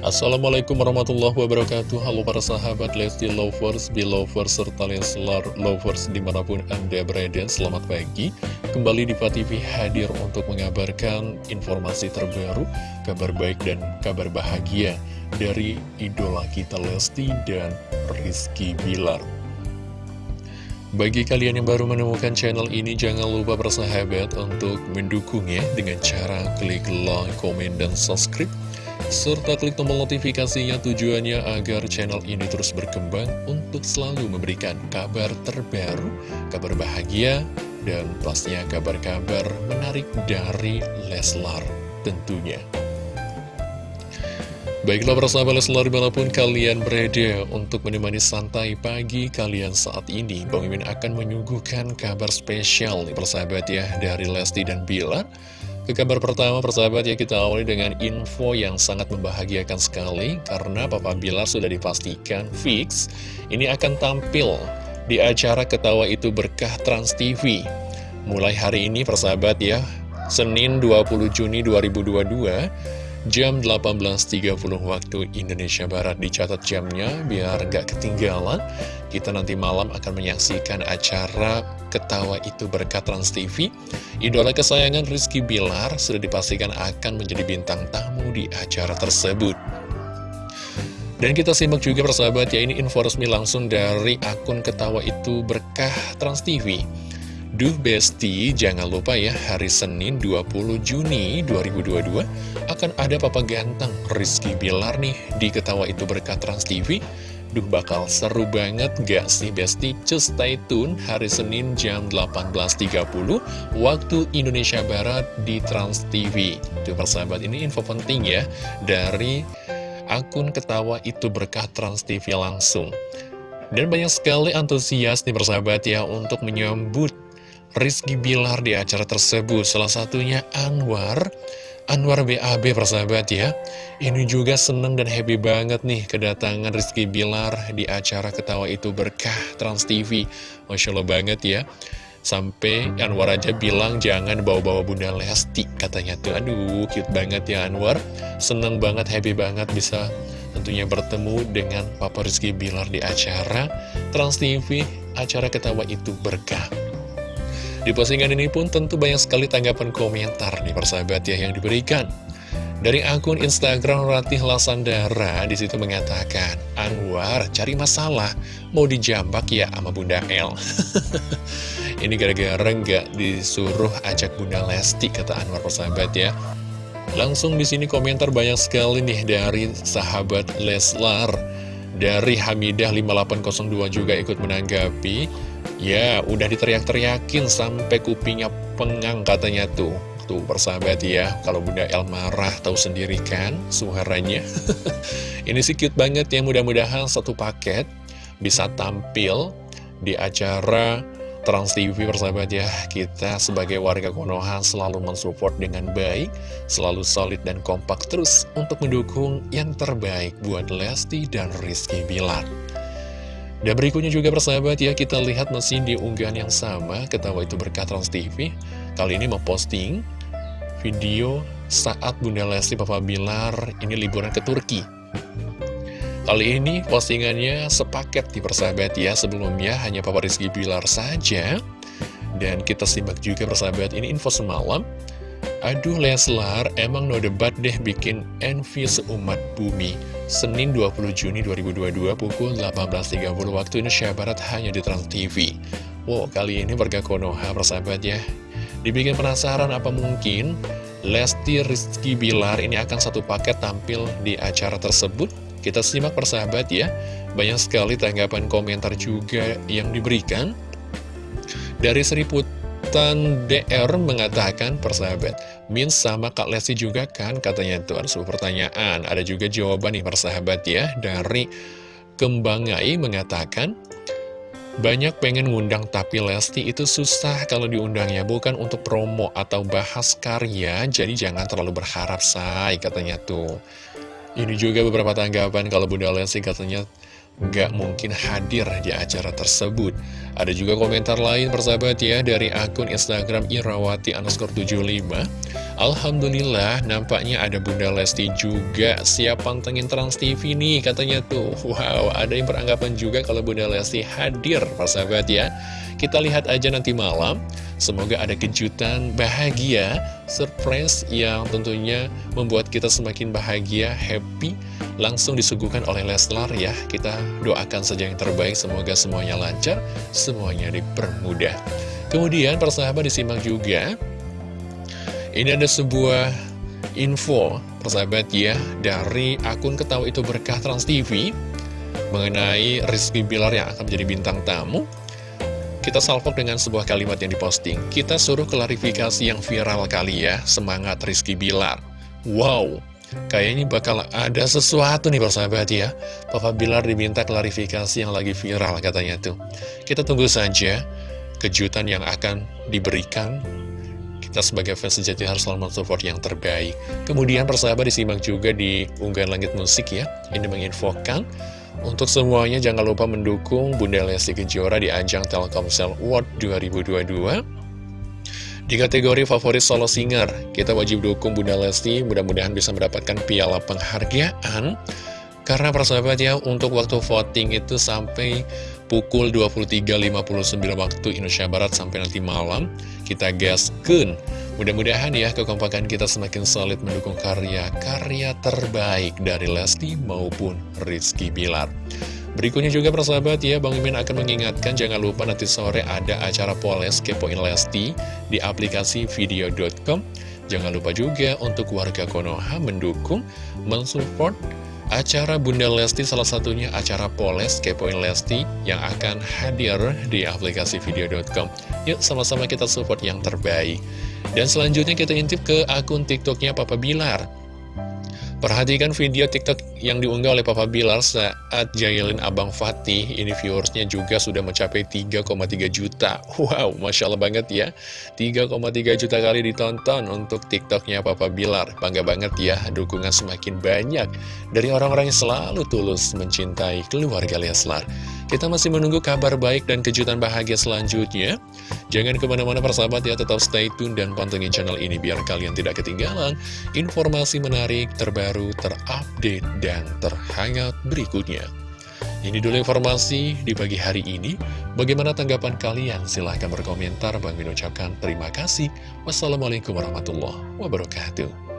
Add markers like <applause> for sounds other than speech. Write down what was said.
Assalamualaikum warahmatullahi wabarakatuh. Halo para sahabat Lesti Lovers, Belovers, serta Leslar Lovers di mana pun Anda berada Selamat pagi. Kembali di TV hadir untuk mengabarkan informasi terbaru Kabar baik dan kabar bahagia Dari idola kita Lesti dan Rizky Bilar. Bagi kalian yang baru menemukan channel ini, jangan lupa bersahabat untuk mendukungnya dengan cara klik like, komen, dan subscribe serta klik tombol notifikasinya tujuannya agar channel ini terus berkembang untuk selalu memberikan kabar terbaru, kabar bahagia, dan pastinya kabar-kabar menarik dari Leslar tentunya. Baiklah persahabat Leslar di mana pun kalian berada untuk menemani santai pagi kalian saat ini Bang Mimin akan menyuguhkan kabar spesial nih persahabat ya dari Lesti dan Bilar ke kabar pertama persahabat ya kita awali dengan info yang sangat membahagiakan sekali Karena Papa Bilar sudah dipastikan fix Ini akan tampil di acara Ketawa Itu Berkah Trans TV Mulai hari ini persahabat ya Senin 20 Juni 2022 jam 18.30 waktu Indonesia Barat dicatat jamnya biar gak ketinggalan. Kita nanti malam akan menyaksikan acara ketawa itu berkat Trans TV idola kesayangan Rizky Bilar sudah dipastikan akan menjadi bintang tamu di acara tersebut. Dan kita simak juga persahabat ya ini info resmi langsung dari akun ketawa itu berkah Trans TV Duh Besti, jangan lupa ya hari Senin 20 Juni 2022 akan ada papa ganteng Rizky Bilar nih di Ketawa Itu Berkat Trans TV. Duh bakal seru banget gak sih Besti? Just stay tune hari Senin jam 18.30 waktu Indonesia Barat di Trans TV. Tuh persahabat ini info penting ya dari akun Ketawa Itu Berkat Trans TV langsung. Dan banyak sekali antusias nih persahabat ya untuk menyambut Rizky Bilar di acara tersebut. Salah satunya Anwar, Anwar BAB persahabat ya. Ini juga seneng dan happy banget nih kedatangan Rizky Bilar di acara Ketawa Itu Berkah Trans TV. Masya Allah banget ya. Sampai Anwar aja bilang jangan bawa-bawa Bunda Lesti katanya tuh. Aduh, cute banget ya Anwar. Seneng banget, happy banget bisa tentunya bertemu dengan Papa Rizky Bilar di acara Trans TV, acara Ketawa Itu Berkah. Di postingan ini pun tentu banyak sekali tanggapan komentar nih persahabat ya yang diberikan. Dari akun Instagram Ratih Lasandara di situ mengatakan, Anwar cari masalah, mau dijambak ya sama Bunda El. <laughs> Ini gara-gara nggak disuruh ajak Bunda Lesti, kata Anwar persahabat ya. Langsung di sini komentar banyak sekali nih dari sahabat Leslar. Dari Hamidah 5802 juga ikut menanggapi Ya, udah diteriak-teriakin sampai kupingnya pengang katanya tuh. Tuh, persahabat ya, kalau Bunda El marah tahu sendiri kan suaranya. <laughs> Ini sih cute banget ya, mudah-mudahan satu paket bisa tampil di acara Trans TV persahabat ya Kita sebagai warga Konoha selalu mensupport dengan baik Selalu solid dan kompak terus untuk mendukung yang terbaik buat Lesti dan Rizky Bilar dan berikutnya juga persahabat ya, kita lihat mesin di unggahan yang sama, ketawa itu berkat Trans TV. Kali ini memposting video saat Bunda Lesti Papa Bilar ini liburan ke Turki. Kali ini postingannya sepaket di persahabat ya, sebelumnya hanya Papa Rizky Bilar saja. Dan kita simak juga persahabat, ini info semalam. Aduh Leslar, emang no debat deh bikin envy seumat bumi. Senin 20 Juni 2022 pukul 18.30 waktu Indonesia Barat hanya di Trans TV. Wow, kali ini warga Konoha persahabat ya. Dibikin penasaran apa mungkin Lesti Rizky Bilar ini akan satu paket tampil di acara tersebut? Kita simak persahabat ya. Banyak sekali tanggapan komentar juga yang diberikan. Dari Seriput Tan DR mengatakan persahabat Min sama Kak Lesti juga kan? Katanya itu ada sebuah pertanyaan. Ada juga jawaban nih persahabat ya. Dari Kembangai mengatakan banyak pengen ngundang tapi Lesti itu susah kalau diundangnya. Bukan untuk promo atau bahas karya jadi jangan terlalu berharap say katanya tuh ini juga beberapa tanggapan kalau Bunda Lesti katanya nggak mungkin hadir di acara tersebut. Ada juga komentar lain persahabat ya dari akun Instagram Irawati underscore 75. Alhamdulillah nampaknya ada Bunda Lesti juga siap pantengin Trans TV nih katanya tuh. Wow, ada yang beranggapan juga kalau Bunda Lesti hadir persahabat ya. Kita lihat aja nanti malam. Semoga ada kejutan bahagia, surprise yang tentunya membuat kita semakin bahagia, happy, langsung disuguhkan oleh Leslar ya. Kita doakan saja yang terbaik, semoga semuanya lancar, semuanya dipermudah. Kemudian persahabat disimak juga, ini ada sebuah info, persahabat ya, dari akun ketawa itu berkah Trans TV, mengenai Rizky Bilar yang akan menjadi bintang tamu. Kita salvok dengan sebuah kalimat yang diposting. Kita suruh klarifikasi yang viral kali ya, semangat Rizky Bilar. Wow, kayaknya bakal ada sesuatu nih persahabat ya. Papa Bilar diminta klarifikasi yang lagi viral katanya tuh. Kita tunggu saja kejutan yang akan diberikan. Kita sebagai fans sejati harus selalu support yang terbaik. Kemudian persahabat disimak juga di unggahan langit musik ya. Ini menginfokan untuk semuanya jangan lupa mendukung Bunda Lesti Kejora di ajang Telkomsel World 2022 Di kategori favorit solo singer, kita wajib dukung Bunda Lesti mudah-mudahan bisa mendapatkan piala penghargaan Karena persahabat ya, untuk waktu voting itu sampai pukul 23.59 waktu Indonesia Barat sampai nanti malam Kita gaskan Mudah-mudahan ya kekompakan kita semakin solid mendukung karya-karya terbaik dari Lesti maupun Rizky Bilar. Berikutnya juga persahabat ya, Bang Mimin akan mengingatkan jangan lupa nanti sore ada acara Poles Kepoin Lesti di aplikasi video.com. Jangan lupa juga untuk warga Konoha mendukung, mensupport Acara Bunda Lesti salah satunya acara Poles Kepoin Lesti yang akan hadir di aplikasi video.com. Yuk sama-sama kita support yang terbaik. Dan selanjutnya kita intip ke akun TikToknya Papa Bilar. Perhatikan video TikTok yang diunggah oleh Papa Bilar saat jailin Abang Fatih. Ini viewersnya juga sudah mencapai 3,3 juta. Wow, Masya Allah banget ya. 3,3 juta kali ditonton untuk TikToknya Papa Bilar. Bangga banget ya, dukungan semakin banyak dari orang-orang yang selalu tulus mencintai keluarga Leslar. Kita masih menunggu kabar baik dan kejutan bahagia selanjutnya. Jangan ke mana-mana persahabat ya, tetap stay tune dan pantengin channel ini biar kalian tidak ketinggalan informasi menarik, terbaru, terupdate, dan terhangat berikutnya. Ini dulu informasi di pagi hari ini. Bagaimana tanggapan kalian? Silahkan berkomentar. Bang Min ucapkan terima kasih. Wassalamualaikum warahmatullahi wabarakatuh.